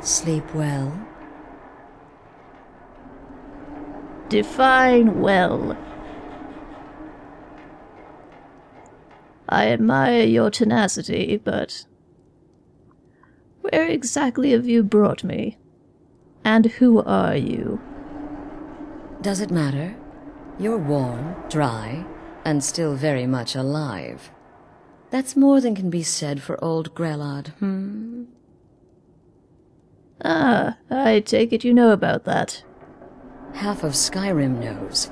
Sleep well. Define well. I admire your tenacity, but where exactly have you brought me? And who are you? Does it matter? You're warm, dry, and still very much alive. That's more than can be said for old Grelod, hmm? Ah, I take it you know about that. Half of Skyrim knows.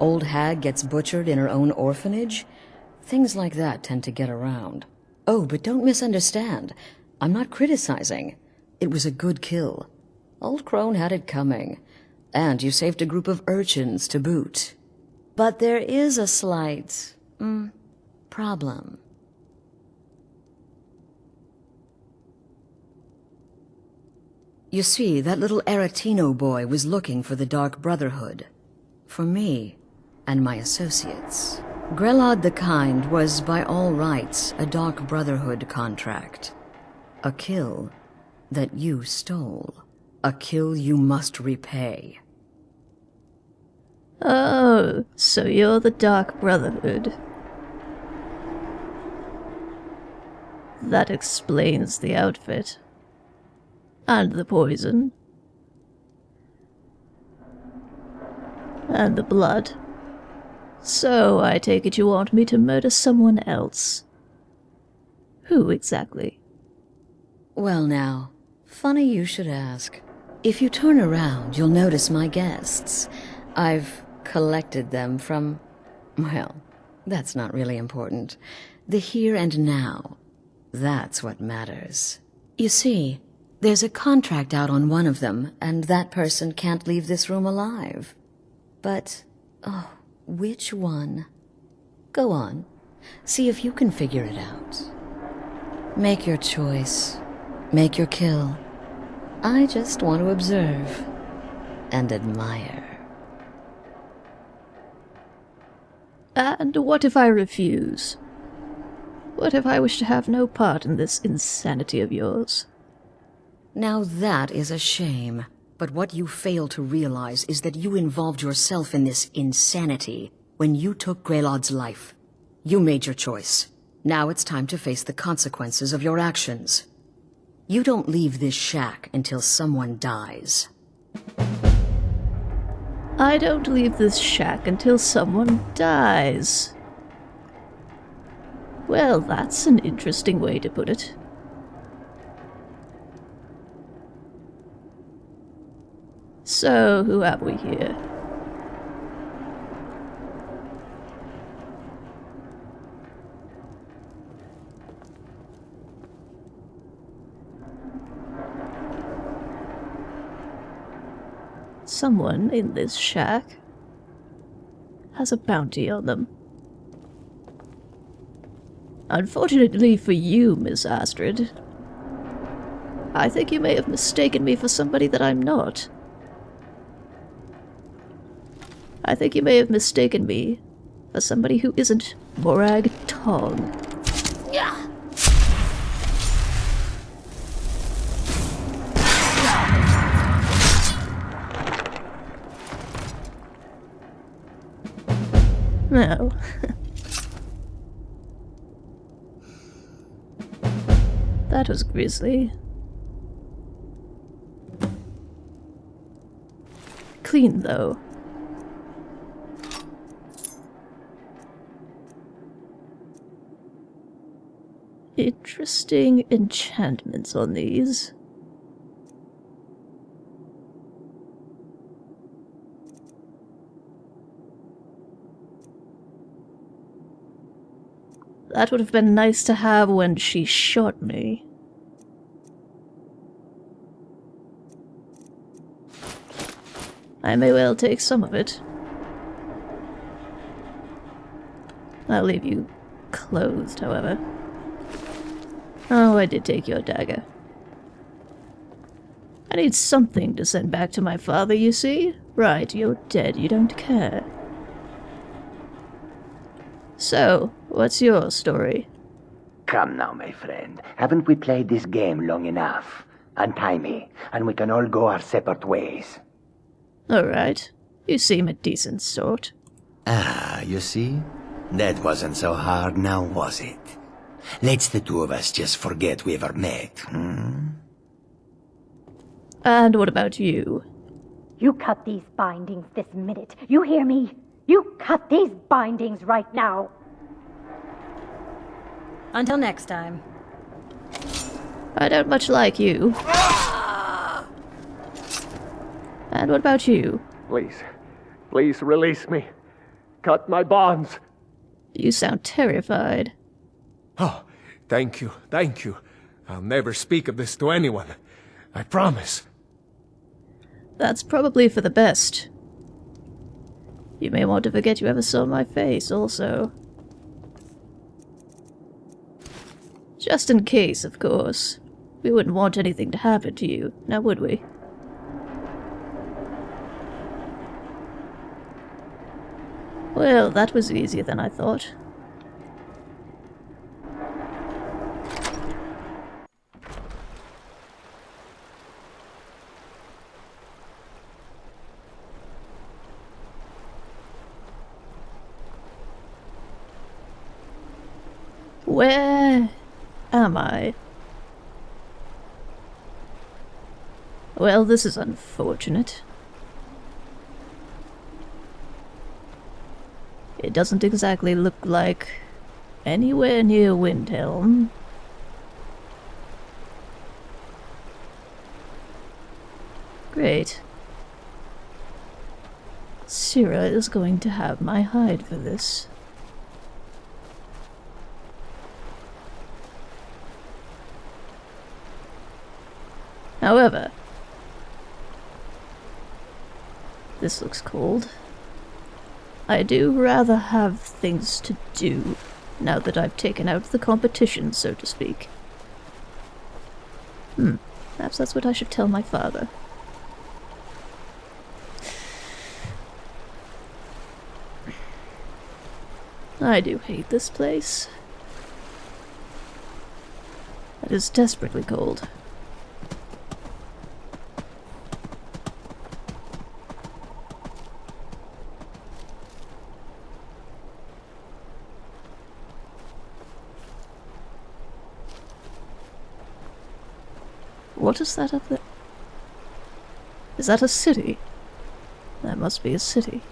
Old hag gets butchered in her own orphanage. Things like that tend to get around. Oh, but don't misunderstand. I'm not criticizing. It was a good kill. Old Crone had it coming. And you saved a group of urchins to boot. But there is a slight... Mm, problem. You see, that little Aretino boy was looking for the Dark Brotherhood. For me, and my associates. Grelod the Kind was, by all rights, a Dark Brotherhood contract. A kill that you stole. A kill you must repay. Oh, so you're the Dark Brotherhood. That explains the outfit. And the poison. And the blood. So, I take it you want me to murder someone else. Who exactly? Well now, funny you should ask. If you turn around, you'll notice my guests. I've collected them from... well, that's not really important. The here and now. That's what matters. You see, there's a contract out on one of them, and that person can't leave this room alive. But, oh, which one? Go on. See if you can figure it out. Make your choice. Make your kill. I just want to observe and admire. And what if I refuse? What if I wish to have no part in this insanity of yours? Now that is a shame. But what you fail to realize is that you involved yourself in this insanity when you took Grelod's life. You made your choice. Now it's time to face the consequences of your actions. You don't leave this shack until someone dies. I don't leave this shack until someone dies. Well, that's an interesting way to put it. So, who have we here? Someone in this shack has a bounty on them. Unfortunately for you, Miss Astrid, I think you may have mistaken me for somebody that I'm not. I think you may have mistaken me for somebody who isn't Morag Tong. No. that was grisly. Clean, though. Interesting enchantments on these. That would have been nice to have when she shot me. I may well take some of it. I'll leave you clothed, however. Oh, I did take your dagger. I need something to send back to my father, you see? Right, you're dead, you don't care. So, what's your story? Come now, my friend. Haven't we played this game long enough? Untie me, and we can all go our separate ways. Alright. You seem a decent sort. Ah, you see? That wasn't so hard now, was it? Let's the two of us just forget we ever met, hmm? And what about you? You cut these bindings this minute. You hear me? You cut these bindings right now. Until next time. I don't much like you. And what about you? Please, please release me. Cut my bonds. You sound terrified. Oh, thank you, thank you. I'll never speak of this to anyone. I promise. That's probably for the best. You may want to forget you ever saw my face, also. Just in case, of course. We wouldn't want anything to happen to you, now would we? Well, that was easier than I thought. Where am I? Well, this is unfortunate. It doesn't exactly look like anywhere near Windhelm. Great. Syrah is going to have my hide for this. However, this looks cold. I do rather have things to do now that I've taken out the competition, so to speak. Hmm, perhaps that's what I should tell my father. I do hate this place. It is desperately cold. What is that up there? Is that a city? That must be a city.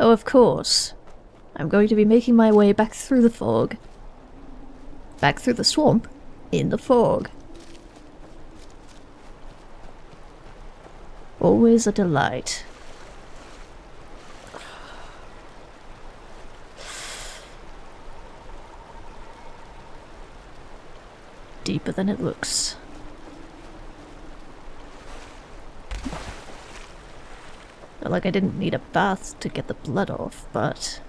Oh, of course. I'm going to be making my way back through the fog. Back through the swamp? In the fog. Always a delight. Deeper than it looks. Like I didn't need a bath to get the blood off, but...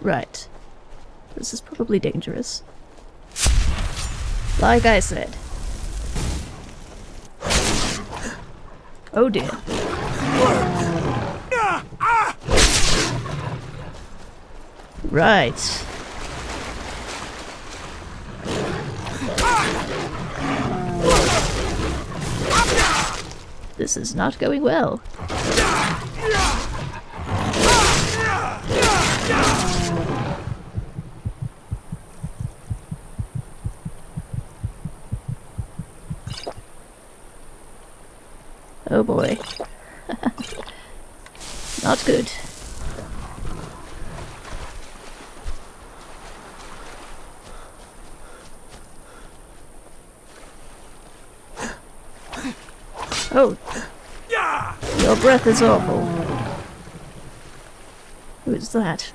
Right. This is probably dangerous. Like I said. Oh dear. Right. This is not going well. Boy. Not good. Oh. Your breath is awful. Who is that?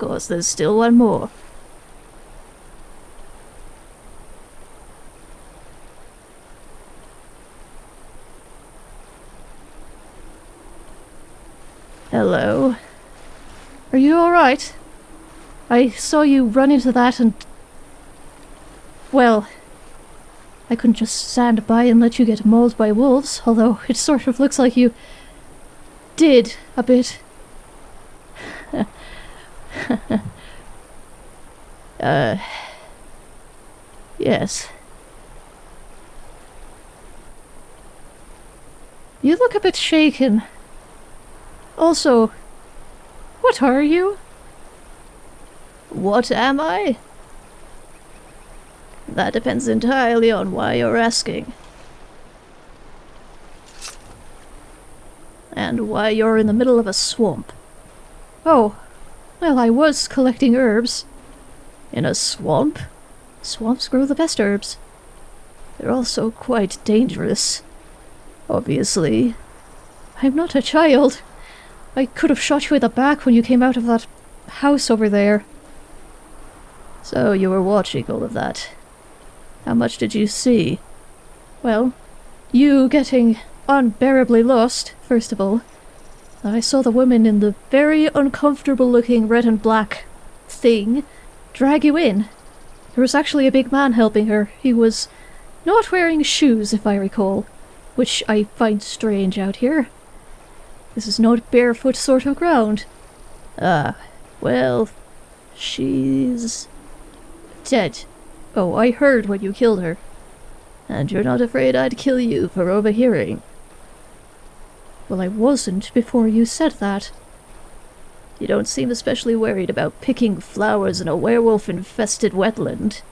Of course, there's still one more. Hello. Are you alright? I saw you run into that and. Well. I couldn't just stand by and let you get mauled by wolves, although it sort of looks like you. did a bit. uh. Yes. You look a bit shaken. Also, what are you? What am I? That depends entirely on why you're asking. And why you're in the middle of a swamp. Oh, well, I was collecting herbs. In a swamp? Swamps grow the best herbs. They're also quite dangerous. Obviously. I'm not a child. I could have shot you in the back when you came out of that house over there. So you were watching all of that. How much did you see? Well, you getting unbearably lost, first of all. I saw the woman in the very uncomfortable looking red and black thing drag you in. There was actually a big man helping her. He was not wearing shoes, if I recall, which I find strange out here. This is not barefoot sort of ground. Ah, well, she's dead. Oh, I heard when you killed her. And you're not afraid I'd kill you for overhearing. Well, I wasn't before you said that. You don't seem especially worried about picking flowers in a werewolf-infested wetland.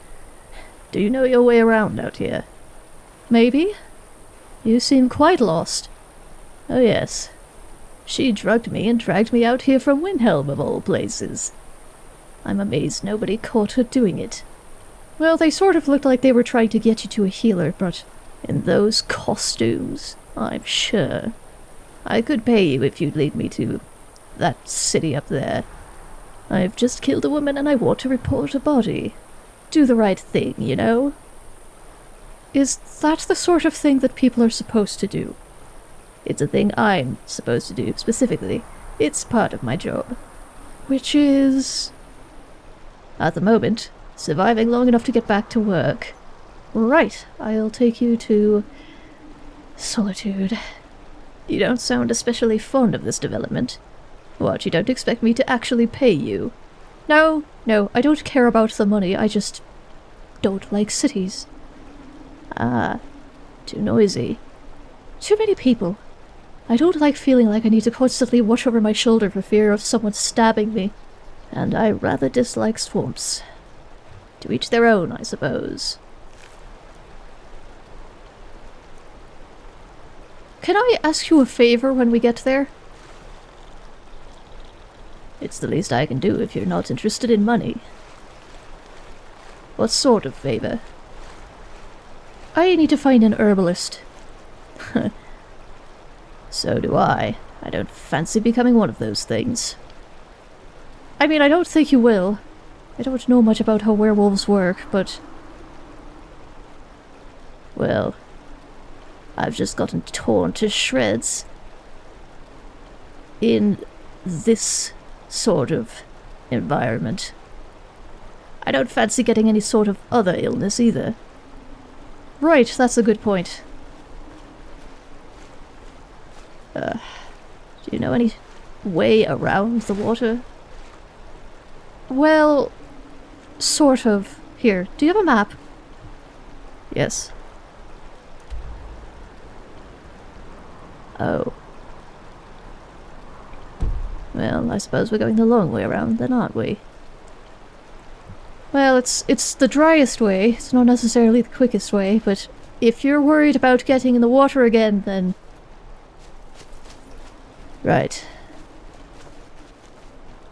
Do you know your way around out here? Maybe. You seem quite lost. Oh yes, she drugged me and dragged me out here from Windhelm, of all places. I'm amazed nobody caught her doing it. Well, they sort of looked like they were trying to get you to a healer, but in those costumes, I'm sure. I could pay you if you'd lead me to that city up there. I've just killed a woman and I want to report a body. Do the right thing, you know? Is that the sort of thing that people are supposed to do? It's a thing I'm supposed to do, specifically. It's part of my job. Which is... At the moment, surviving long enough to get back to work. Right, I'll take you to... Solitude. You don't sound especially fond of this development. What, you don't expect me to actually pay you? No, no, I don't care about the money, I just... don't like cities. Ah, too noisy. Too many people. I don't like feeling like I need to constantly watch over my shoulder for fear of someone stabbing me. And I rather dislike swamps. To each their own, I suppose. Can I ask you a favor when we get there? It's the least I can do if you're not interested in money. What sort of favor? I need to find an herbalist. So do I. I don't fancy becoming one of those things. I mean, I don't think you will. I don't know much about how werewolves work, but... Well, I've just gotten torn to shreds. In this sort of environment. I don't fancy getting any sort of other illness either. Right, that's a good point. Uh, do you know any way around the water? Well, sort of. Here, do you have a map? Yes. Oh. Well, I suppose we're going the long way around then, aren't we? Well, it's it's the driest way. It's not necessarily the quickest way, but if you're worried about getting in the water again, then Right.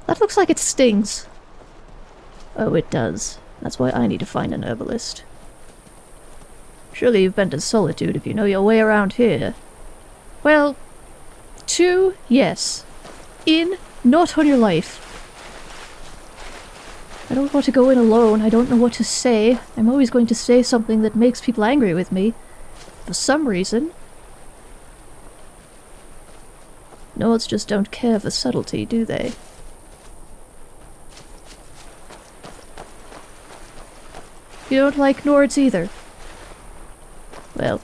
That looks like it stings. Oh, it does. That's why I need to find an herbalist. Surely you've been to Solitude if you know your way around here. Well, two, yes. In, not on your life. I don't want to go in alone. I don't know what to say. I'm always going to say something that makes people angry with me. For some reason. Nords just don't care for subtlety, do they? You don't like Nords either? Well,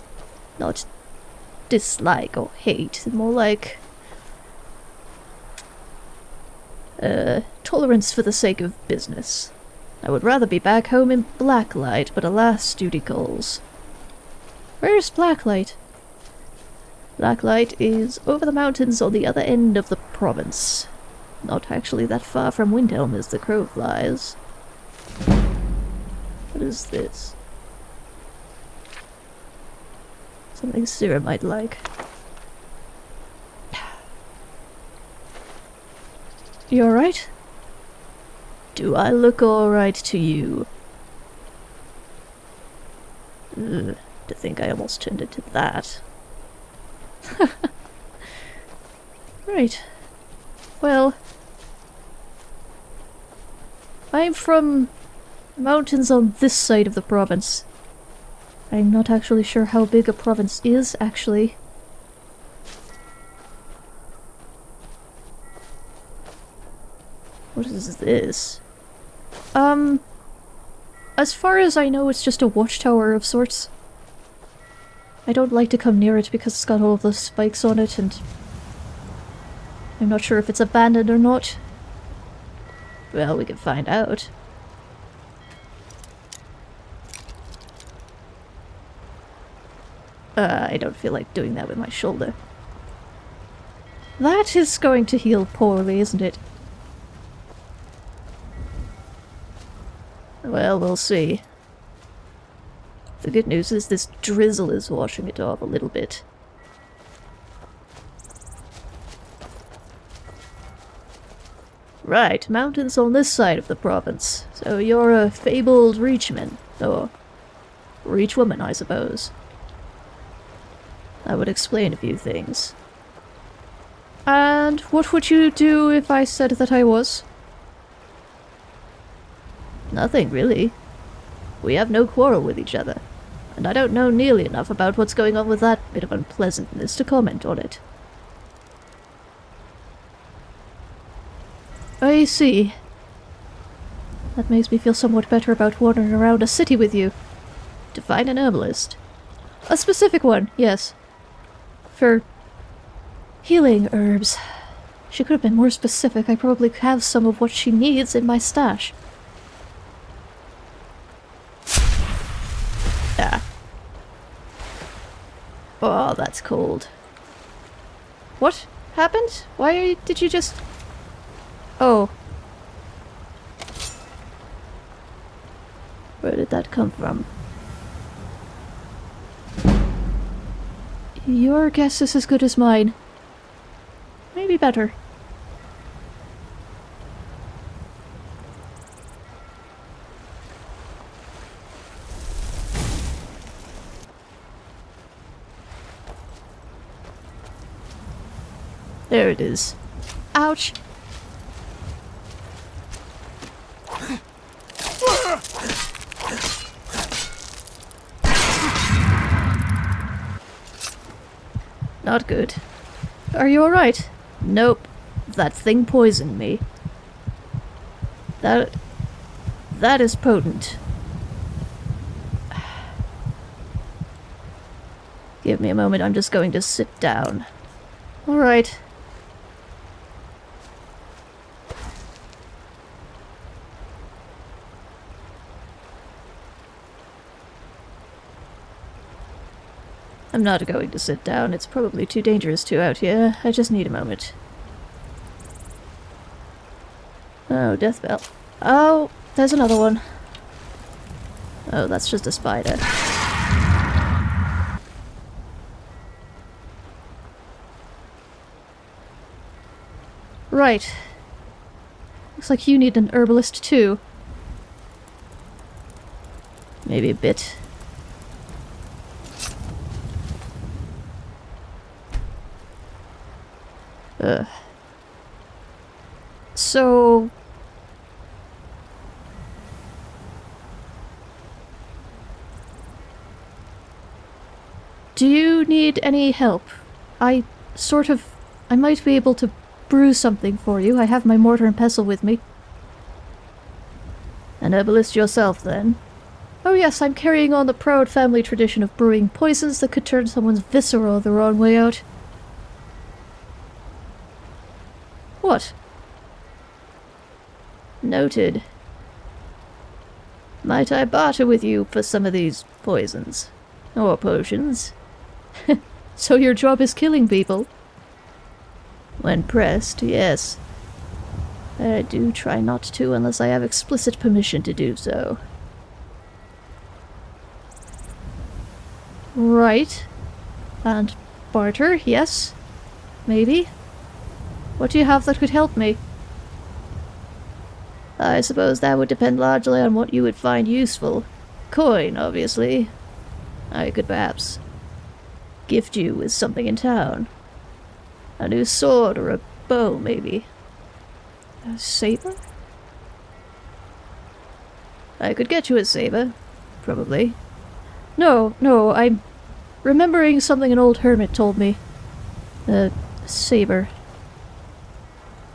not dislike or hate, more like uh, tolerance for the sake of business. I would rather be back home in Blacklight, but alas, duty calls. Where's Blacklight? Blacklight is over the mountains on the other end of the province. Not actually that far from Windhelm as the crow flies. What is this? Something Sarah might like. You alright? Do I look alright to you? Ugh, to think I almost turned into that. right. Well, I'm from mountains on this side of the province. I'm not actually sure how big a province is, actually. What is this? Um, as far as I know, it's just a watchtower of sorts. I don't like to come near it because it's got all of those spikes on it and I'm not sure if it's abandoned or not. Well, we can find out. Uh, I don't feel like doing that with my shoulder. That is going to heal poorly, isn't it? Well, we'll see. The good news is this drizzle is washing it off a little bit. Right, mountains on this side of the province. So you're a fabled reachman, or reachwoman, I suppose. That would explain a few things. And what would you do if I said that I was? Nothing, really. We have no quarrel with each other, and I don't know nearly enough about what's going on with that bit of unpleasantness to comment on it. I see. That makes me feel somewhat better about wandering around a city with you. To find an herbalist. A specific one, yes. For healing herbs. She could have been more specific. I probably have some of what she needs in my stash. Ah. Oh, that's cold. What happened? Why did you just... Oh. Where did that come from? Your guess is as good as mine. Maybe better. There it is. Ouch! Not good. Are you alright? Nope. That thing poisoned me. That... That is potent. Give me a moment, I'm just going to sit down. Alright. I'm not going to sit down. It's probably too dangerous to out here. I just need a moment. Oh, death bell. Oh, there's another one. Oh, that's just a spider. Right. Looks like you need an herbalist too. Maybe a bit. So... Do you need any help? I sort of... I might be able to brew something for you. I have my mortar and pestle with me. An herbalist yourself, then? Oh yes, I'm carrying on the proud family tradition of brewing poisons that could turn someone's viscera the wrong way out. What? Noted. Might I barter with you for some of these poisons? Or potions? so your job is killing people? When pressed, yes. I do try not to unless I have explicit permission to do so. Right. And barter, yes. Maybe. What do you have that could help me? I suppose that would depend largely on what you would find useful. Coin, obviously. I could perhaps gift you with something in town. A new sword or a bow, maybe. A saber? I could get you a saber, probably. No, no, I'm remembering something an old hermit told me. A saber.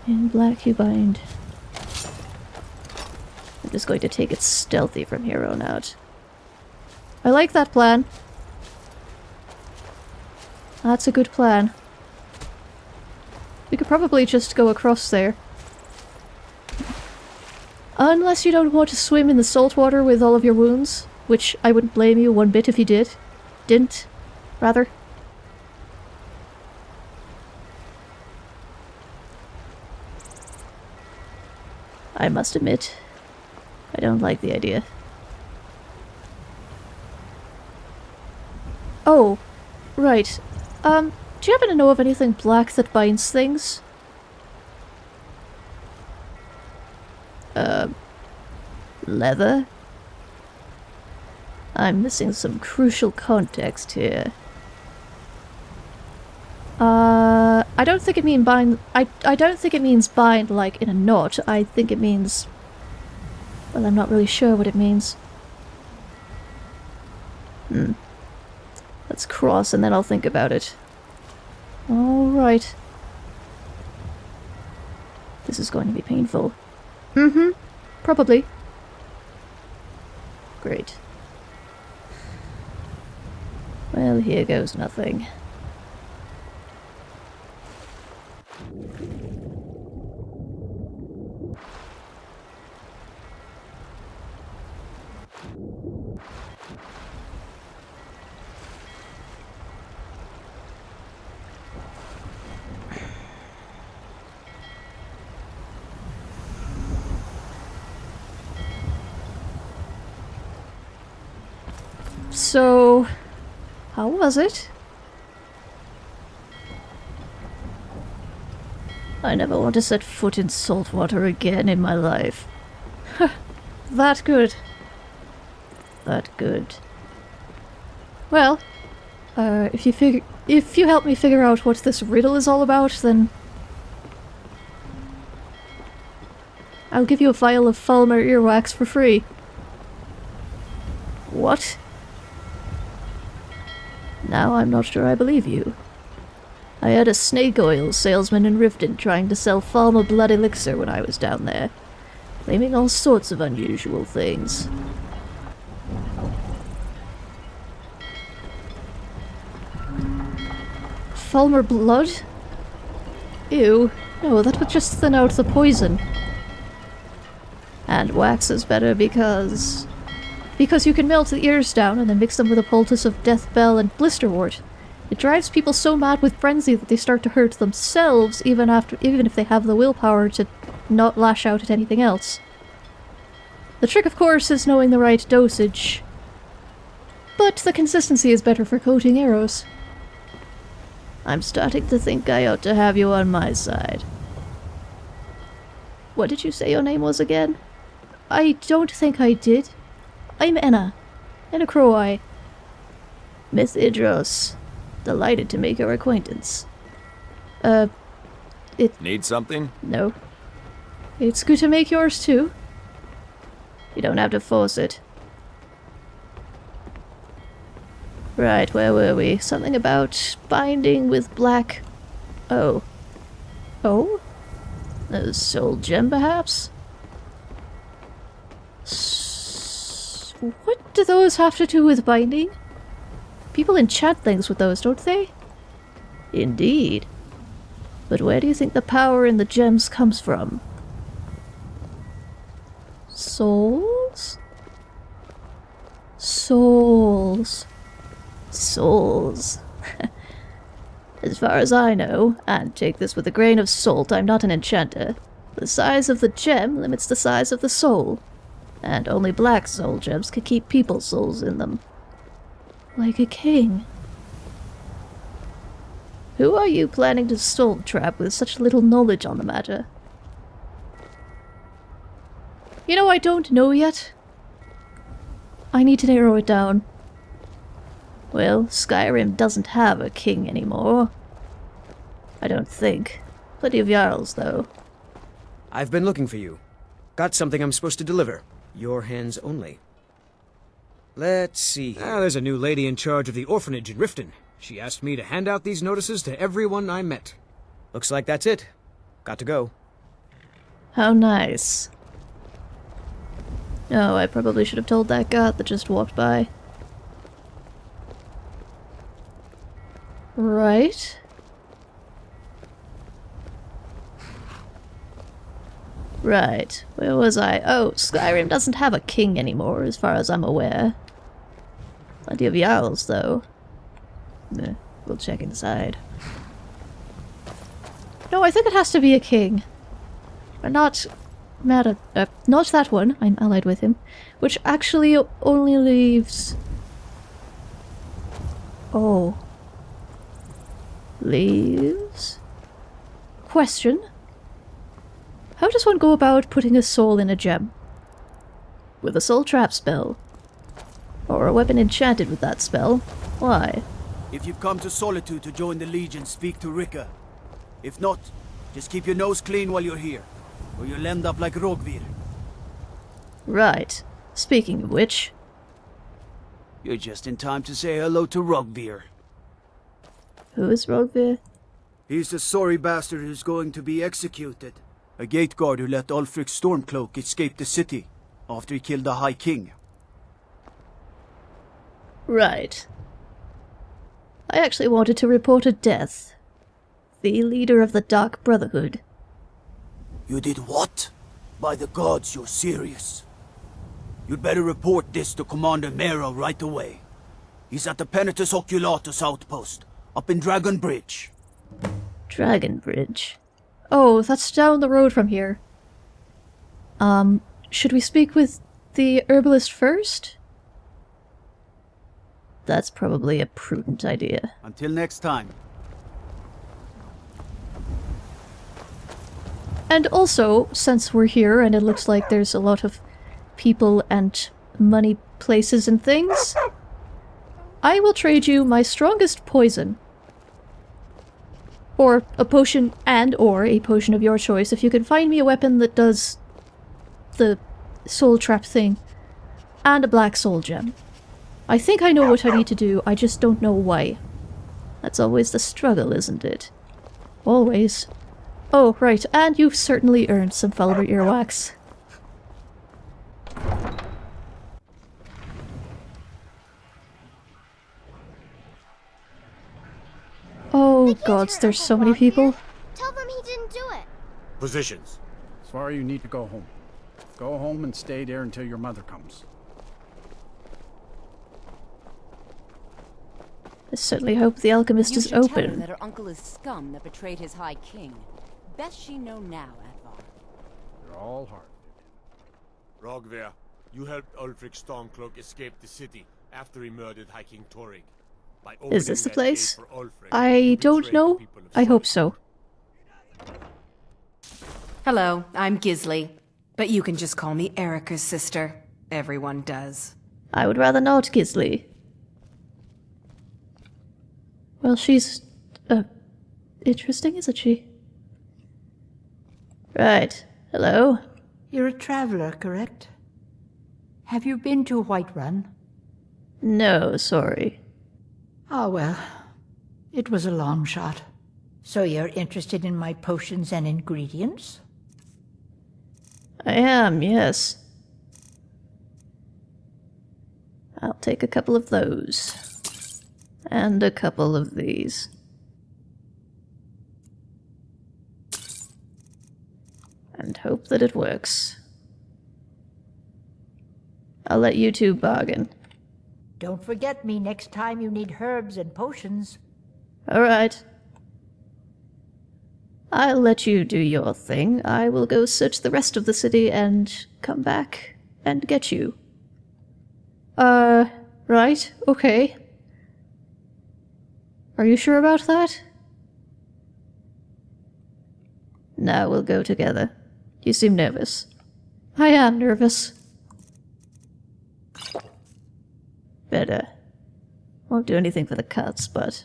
In black you bind. I'm just going to take it stealthy from here on out. I like that plan. That's a good plan. We could probably just go across there. Unless you don't want to swim in the salt water with all of your wounds, which I wouldn't blame you one bit if you did. Didn't, rather. I must admit, I don't like the idea. Oh, right. Um, do you happen to know of anything black that binds things? Uh, leather? I'm missing some crucial context here. Uh, I don't think it means bind. I I don't think it means bind like in a knot. I think it means. Well, I'm not really sure what it means. Hmm. Let's cross and then I'll think about it. Alright. This is going to be painful. Mm-hmm. Probably. Great. Well, here goes nothing. So, how was it? I never want to set foot in salt water again in my life. that good. That good. Well, uh, if you figure, if you help me figure out what this riddle is all about, then I'll give you a vial of Falmer earwax for free. What? Now I'm not sure I believe you. I had a snake oil salesman in Riften trying to sell Falmer blood elixir when I was down there, claiming all sorts of unusual things. Falmer blood? Ew. No, that would just thin out the poison. And wax is better because... Because you can melt the ears down and then mix them with a poultice of death bell and blisterwort. It drives people so mad with frenzy that they start to hurt themselves even after even if they have the willpower to not lash out at anything else. The trick of course is knowing the right dosage. But the consistency is better for coating arrows. I'm starting to think I ought to have you on my side. What did you say your name was again? I don't think I did. I'm Enna. Enna Croweye. Miss Idros. Delighted to make your acquaintance. Uh, it... Need something? No. It's good to make yours too. You don't have to force it. Right, where were we? Something about binding with black. Oh. Oh? A soul gem, perhaps? What do those have to do with binding? People enchant things with those, don't they? Indeed. But where do you think the power in the gems comes from? Souls? Souls. Souls. as far as I know, and take this with a grain of salt, I'm not an enchanter, the size of the gem limits the size of the soul. And only black soul gems can keep people's souls in them. Like a king. Who are you planning to soul trap with such little knowledge on the matter? You know, I don't know yet. I need to narrow it down. Well, Skyrim doesn't have a king anymore. I don't think. Plenty of Jarls, though. I've been looking for you. Got something I'm supposed to deliver. Your hands only. Let's see. Ah, there's a new lady in charge of the orphanage in Riften. She asked me to hand out these notices to everyone I met. Looks like that's it. Got to go. How nice. Oh, I probably should have told that god that just walked by. Right. Right. Where was I? Oh, Skyrim doesn't have a king anymore, as far as I'm aware. Plenty of Jarls, though. Eh, we'll check inside. No, I think it has to be a king. But not... Mad uh, not that one, I'm allied with him. Which actually only leaves... Oh. Leaves? Question. How does one go about putting a soul in a gem? With a soul trap spell. Or a weapon enchanted with that spell. Why? If you've come to Solitude to join the Legion, speak to Rikke. If not, just keep your nose clean while you're here, or you'll end up like Roggvir. Right. Speaking of which... You're just in time to say hello to Roggvir. Who is Roggvir? He's the sorry bastard who's going to be executed. A gate guard who let Ulfric Stormcloak escape the city after he killed the High King. Right. I actually wanted to report a death. The leader of the Dark Brotherhood. You did what? By the gods, you're serious. You'd better report this to Commander Maro right away. He's at the Penitus Oculatus outpost, up in Dragon Bridge. Dragon Bridge. Oh, that's down the road from here. Um, should we speak with the herbalist first? That's probably a prudent idea. Until next time. And also, since we're here and it looks like there's a lot of people and money places and things, I will trade you my strongest poison. Or a potion and or a potion of your choice if you can find me a weapon that does the soul trap thing. And a black soul gem. I think I know what I need to do, I just don't know why. That's always the struggle, isn't it? Always. Oh, right, and you've certainly earned some Falmer earwax. Oh gods, there's so many people. Tell them he didn't do it. Positions. Sorry you need to go home. Go home and stay there until your mother comes. I certainly hope the alchemist you is should tell her open. that her uncle is scum that betrayed his high king. Best she know now, Addvar. You're all hard. Roggvir, you helped Ulfric Stormcloak escape the city after he murdered High King Torygg. By Is this the place? gate for Ulfric, I don't know. the people of I hope so. Hello, I'm Gisli. But you can just call me Erikur's sister. Everyone does. I would rather not, Gisli. Well, she's... Uh, interesting, isn't she? Right. Hello? You're a traveler, correct? Have you been to Whiterun? No, sorry. Ah, well. It was a long shot. So you're interested in my potions and ingredients? I am, yes. I'll take a couple of those. And a couple of these. And hope that it works. I'll let you two bargain. Don't forget me next time you need herbs and potions. Alright. I'll let you do your thing. I will go search the rest of the city and come back and get you. Uh, right, okay. Are you sure about that? Now we'll go together. You seem nervous. I am nervous. Better. Won't do anything for the cuts, but...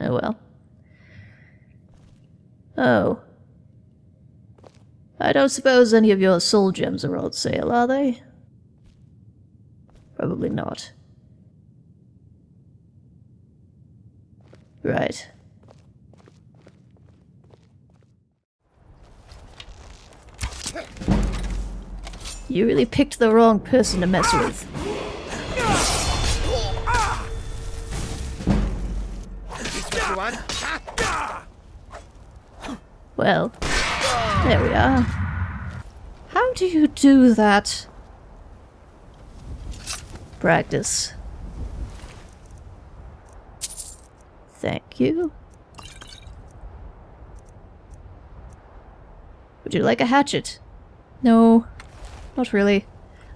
Oh well. Oh. I don't suppose any of your soul gems are on sale, are they? Probably not. Right. You really picked the wrong person to mess with. Well, there we are. How do you do that? Practice. Thank you. Would you like a hatchet? No, not really.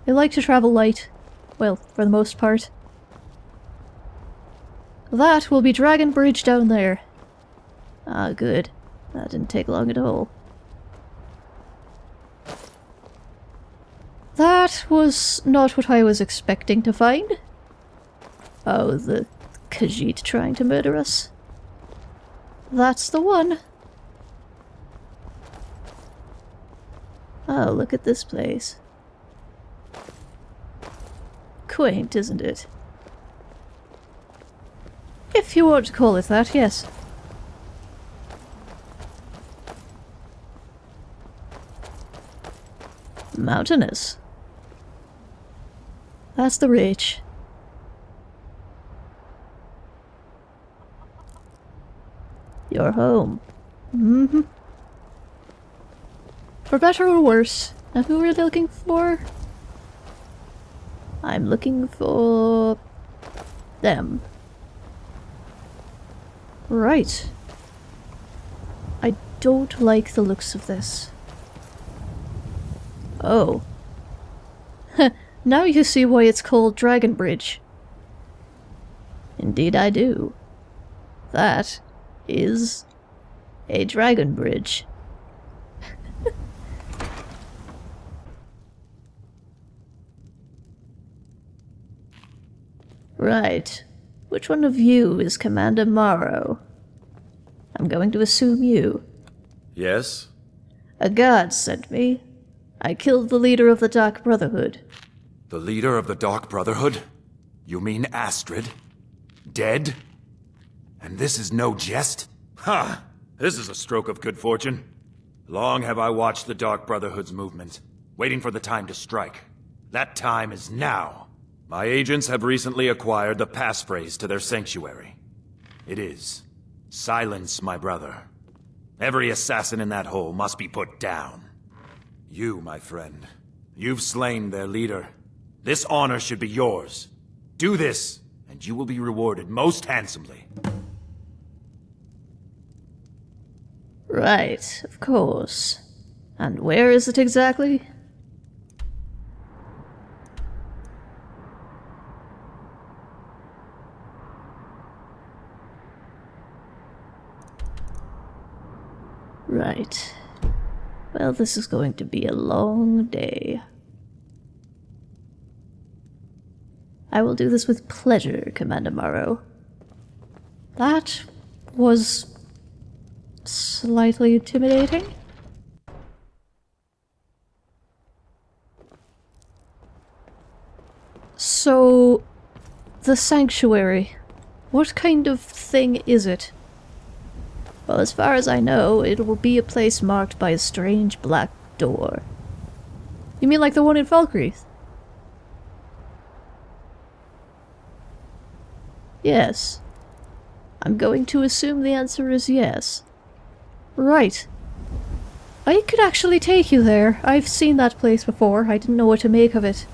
I like to travel light. Well, for the most part. That will be Dragon Bridge down there. Ah, good. That didn't take long at all. That was not what I was expecting to find. Oh, the Khajiit trying to murder us. That's the one. Oh, look at this place. Quaint, isn't it? If you want to call it that, yes. Mountainous. That's the Reach. Your home. Mm-hmm. For better or worse. Now who are we looking for? I'm looking for... them. Right. I don't like the looks of this. Oh. now you see why it's called Dragon Bridge. Indeed I do. That is a dragon bridge. right. Which one of you is Commander Maro? I'm going to assume you. Yes? A guard sent me. I killed the leader of the Dark Brotherhood. The leader of the Dark Brotherhood? You mean Astrid? Dead? And this is no jest? Ha! This is a stroke of good fortune. Long have I watched the Dark Brotherhood's movement, waiting for the time to strike. That time is now. My agents have recently acquired the passphrase to their sanctuary. It is, Silence my brother. Every assassin in that hole must be put down. You, my friend, you've slain their leader. This honor should be yours. Do this, and you will be rewarded most handsomely. Right, of course. And where is it exactly? Right. Well, this is going to be a long day. I will do this with pleasure, Commander Maro. That was slightly intimidating. So, the sanctuary. What kind of thing is it? Well, as far as I know, it will be a place marked by a strange black door. You mean like the one in Falkreath? Yes. I'm going to assume the answer is yes. Right. I could actually take you there. I've seen that place before. I didn't know what to make of it.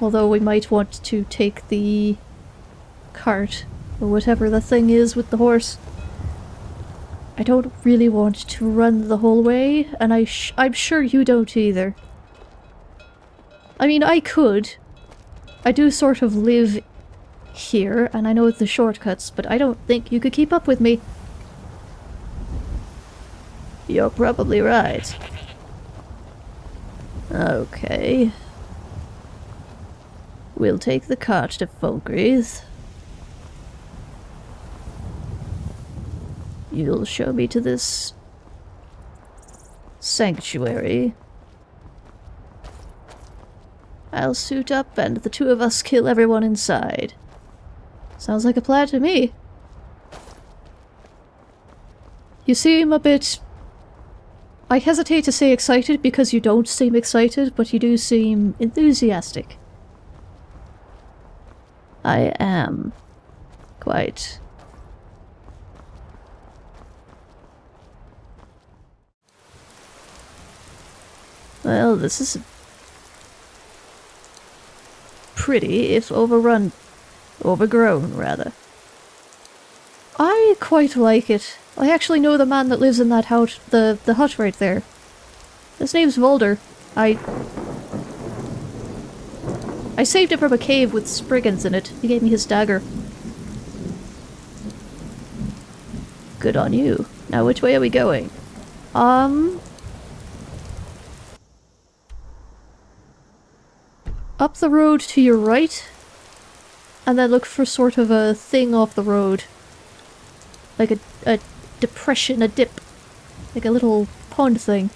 Although we might want to take the cart, or whatever the thing is with the horse. I don't really want to run the whole way, and I I'm sure you don't either. I mean, I could. I do sort of live here, and I know the shortcuts, but I don't think you could keep up with me. You're probably right. Okay. We'll take the cart to Falkreath. You'll show me to this sanctuary. I'll suit up and the two of us kill everyone inside. Sounds like a plan to me. You seem a bit... I hesitate to say excited because you don't seem excited, but you do seem enthusiastic. I am. Quite. Well, this is pretty, if overrun Overgrown, rather. I quite like it. I actually know the man that lives in that house, the, the hut right there. His name's Valdr. I... I saved it from a cave with Spriggans in it. He gave me his dagger. Good on you. Now which way are we going? Um... Up the road to your right, and then look for sort of a thing off the road. Like a, a depression, a dip. Like a little pond thing.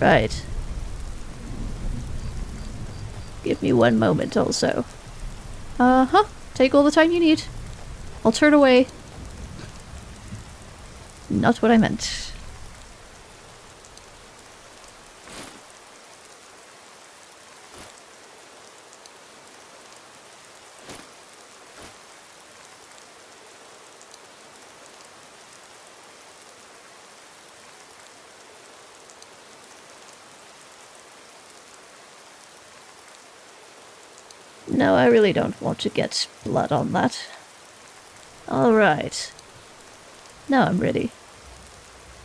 Right. Give me one moment also. Uh-huh. Take all the time you need. I'll turn away. Not what I meant. I really don't want to get blood on that. Alright. Now I'm ready.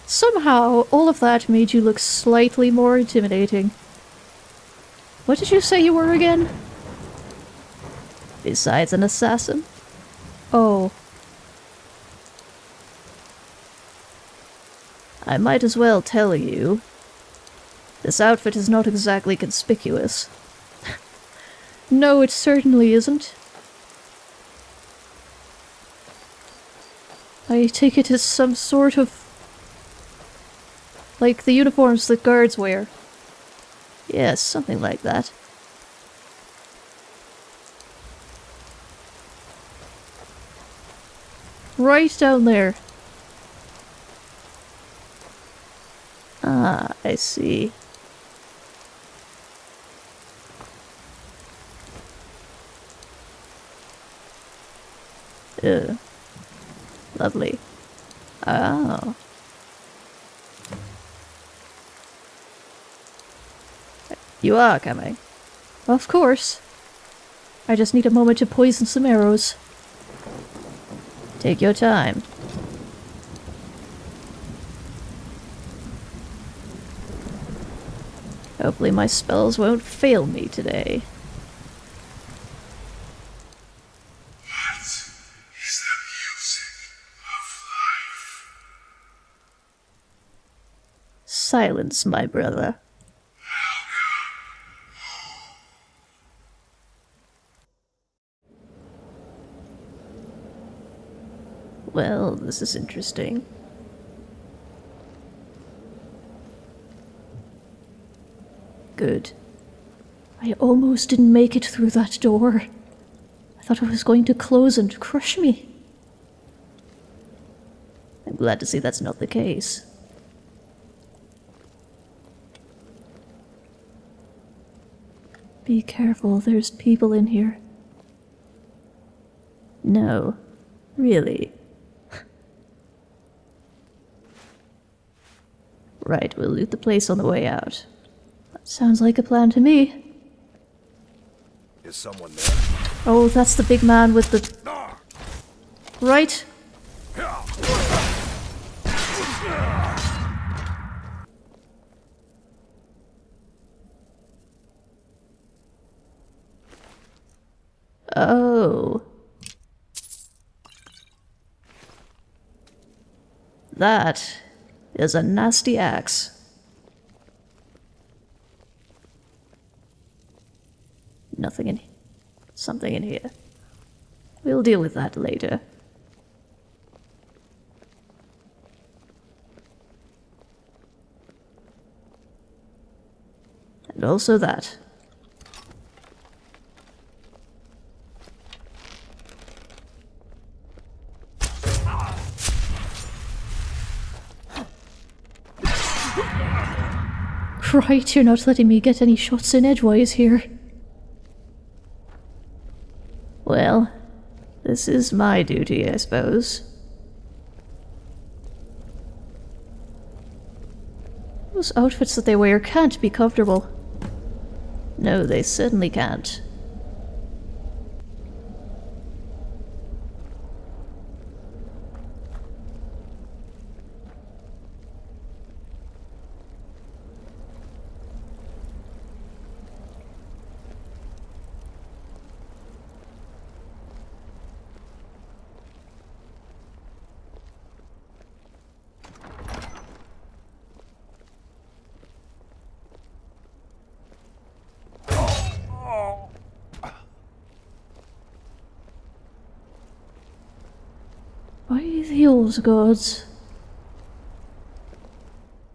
Somehow, all of that made you look slightly more intimidating. What did you say you were again? Besides an assassin? Oh. I might as well tell you. This outfit is not exactly conspicuous. No, it certainly isn't. I take it as some sort of... Like the uniforms that guards wear. Yes, something like that. Right down there. Ah, I see. Ew. Lovely. Oh. You are coming. Of course. I just need a moment to poison some arrows. Take your time. Hopefully my spells won't fail me today. Silence, my brother. Well, this is interesting. Good. I almost didn't make it through that door. I thought it was going to close and crush me. I'm glad to see that's not the case. Be careful, there's people in here. No, really. right, we'll loot the place on the way out. That sounds like a plan to me. Is someone there? Oh, that's the big man with the... Right? Oh. That is a nasty axe. Nothing in here. something in here. We'll deal with that later. And also that. Right, you're not letting me get any shots in edgewise here. Well, this is my duty, I suppose. Those outfits that they wear can't be comfortable. No, they certainly can't. By the old gods.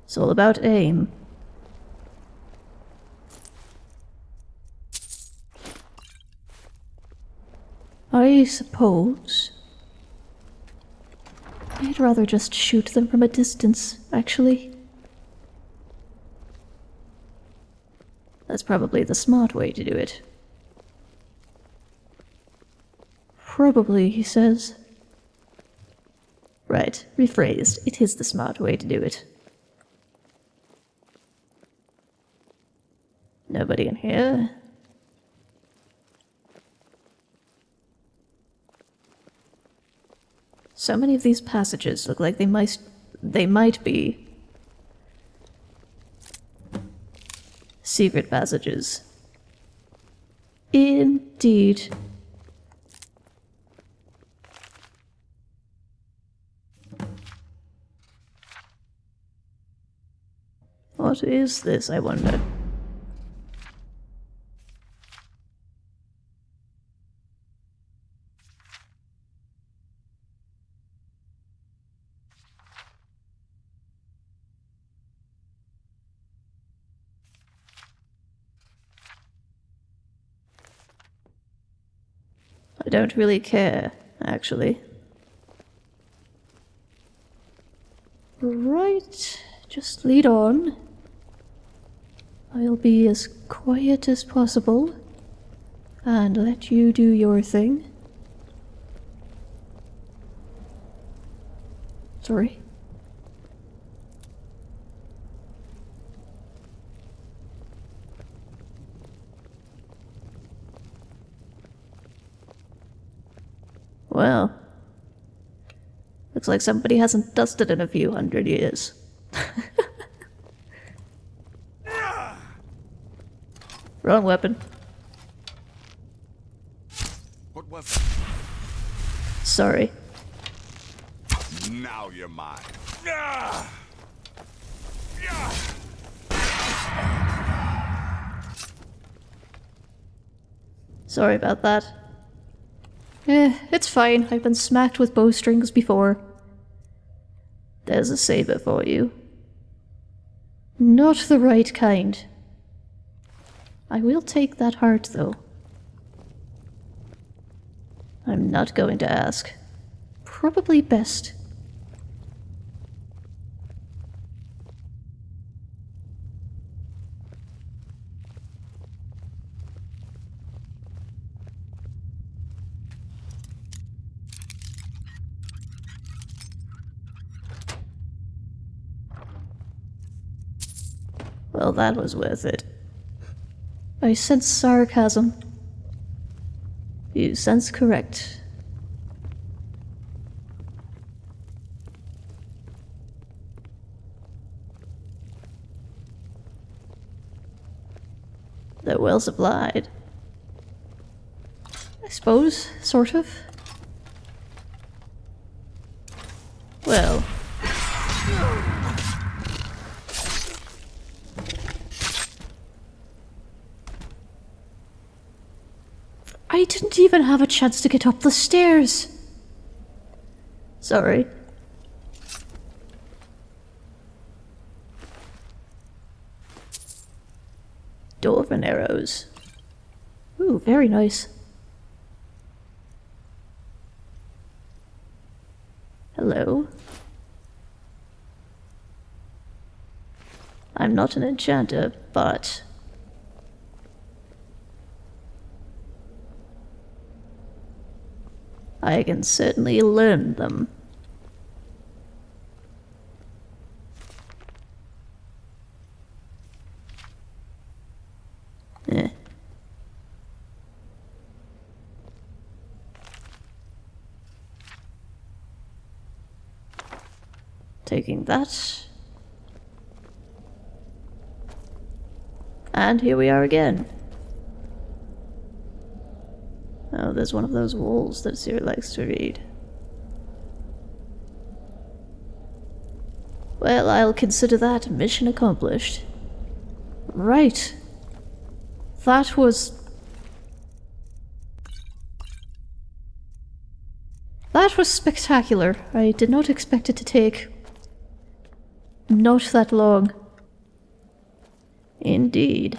It's all about aim. I suppose. I'd rather just shoot them from a distance, actually. That's probably the smart way to do it. Probably, he says. Right, rephrased. It is the smart way to do it. Nobody in here. So many of these passages look like they might they might be secret passages. Indeed. What is this, I wonder? I don't really care, actually. Right, just lead on. I'll be as quiet as possible and let you do your thing. Sorry. Well, looks like somebody hasn't dusted in a few hundred years. Wrong weapon. What weapon? Sorry. Now you're mine. Sorry about that. Eh, it's fine. I've been smacked with bowstrings before. There's a saber for you. Not the right kind. I will take that heart, though. I'm not going to ask. Probably best. Well, that was worth it. I sense sarcasm. You sense correct. They're well supplied. I suppose, sort of. Well. I didn't even have a chance to get up the stairs. Sorry. Dwarven arrows. Ooh, very nice. Hello. I'm not an enchanter, but I can certainly learn them. Eh. Taking that. And here we are again. There's one of those walls that Siri likes to read. Well, I'll consider that mission accomplished. Right. That was... That was spectacular. I did not expect it to take... not that long. Indeed.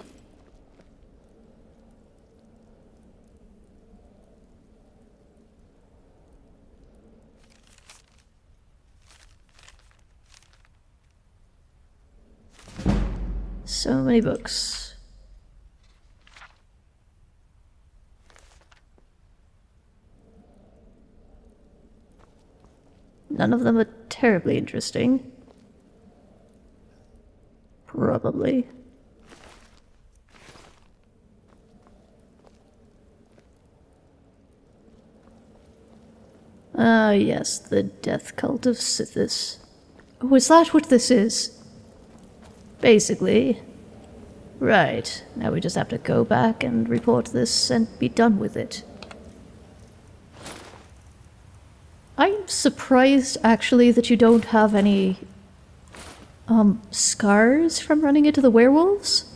So many books. None of them are terribly interesting. Probably. Ah, yes, the death cult of Sithis. Oh, is that what this is? Basically. Right, now we just have to go back and report this and be done with it. I'm surprised, actually, that you don't have any, um, scars from running into the werewolves?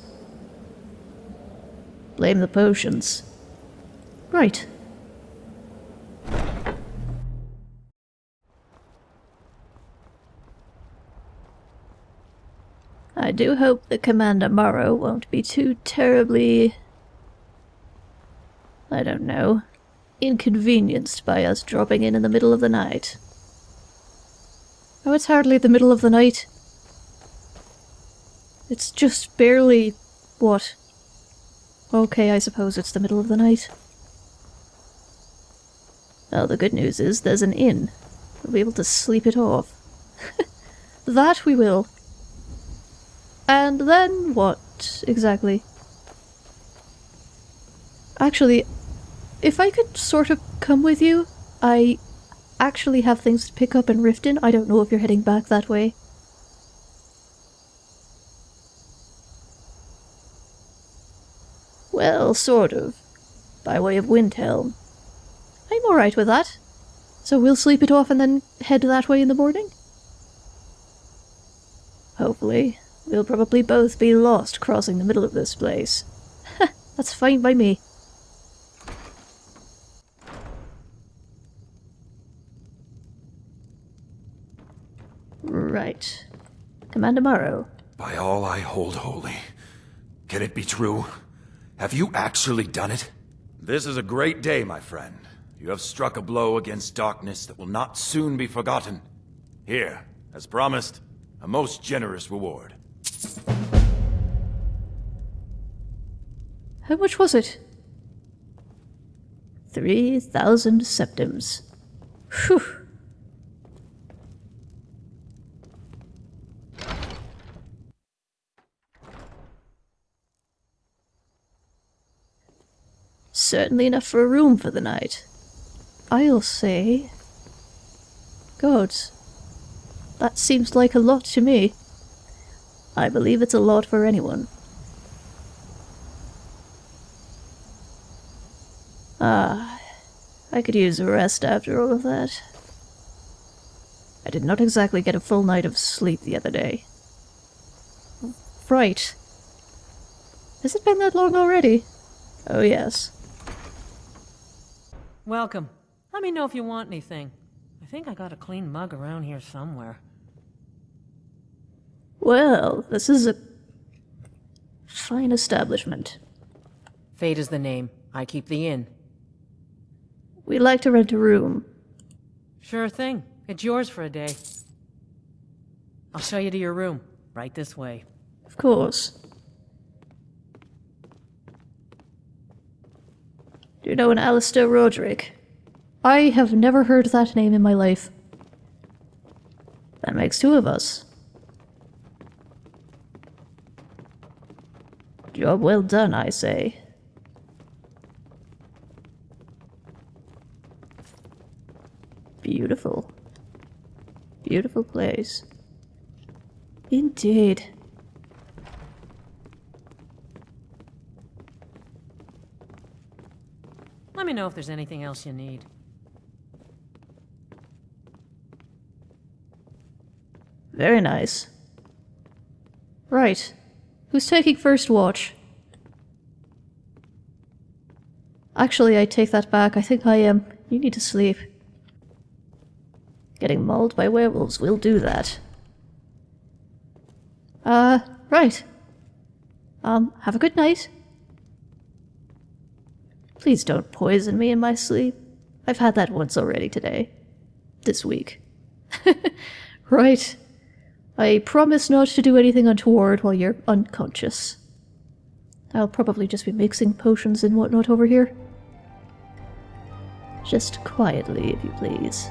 Blame the potions. Right. I do hope that Commander Maro won't be too terribly... I don't know, inconvenienced by us dropping in in the middle of the night. Oh, it's hardly the middle of the night. It's just barely... what? Okay, I suppose it's the middle of the night. Well, the good news is there's an inn. We'll be able to sleep it off. that we will. And then what, exactly? Actually, if I could sort of come with you, I actually have things to pick up in Riften. I don't know if you're heading back that way. Well, sort of. By way of Windhelm. I'm alright with that. So we'll sleep it off and then head that way in the morning? Hopefully. We'll probably both be lost crossing the middle of this place. That's fine by me. Right. Commander Maro. By all I hold holy. Can it be true? Have you actually done it? This is a great day, my friend. You have struck a blow against darkness that will not soon be forgotten. Here, as promised, a most generous reward. How much was it? 3,000 septims. Whew. Certainly enough for a room for the night. I'll say... Gods. That seems like a lot to me. I believe it's a lot for anyone. Ah, I could use a rest after all of that. I did not exactly get a full night of sleep the other day. Right. Has it been that long already? Oh yes. Welcome. Let me know if you want anything. I think I got a clean mug around here somewhere. Well, this is a fine establishment. Faida is the name. I keep the inn. We'd like to rent a room. Sure thing. It's yours for a day. I'll show you to your room. Right this way. Of course. Do you know an Alistair Roderick? I have never heard that name in my life. That makes two of us. Job well done, I say. Beautiful. Beautiful place. Indeed. Let me know if there's anything else you need. Very nice. Right. Who's taking first watch? Actually, I take that back. I think I am. You need to sleep. Getting mauled by werewolves will do that. Uh, right. Um, have a good night. Please don't poison me in my sleep. I've had that once already today. This week. right. I promise not to do anything untoward while you're unconscious. I'll probably just be mixing potions and whatnot over here. Just quietly, if you please.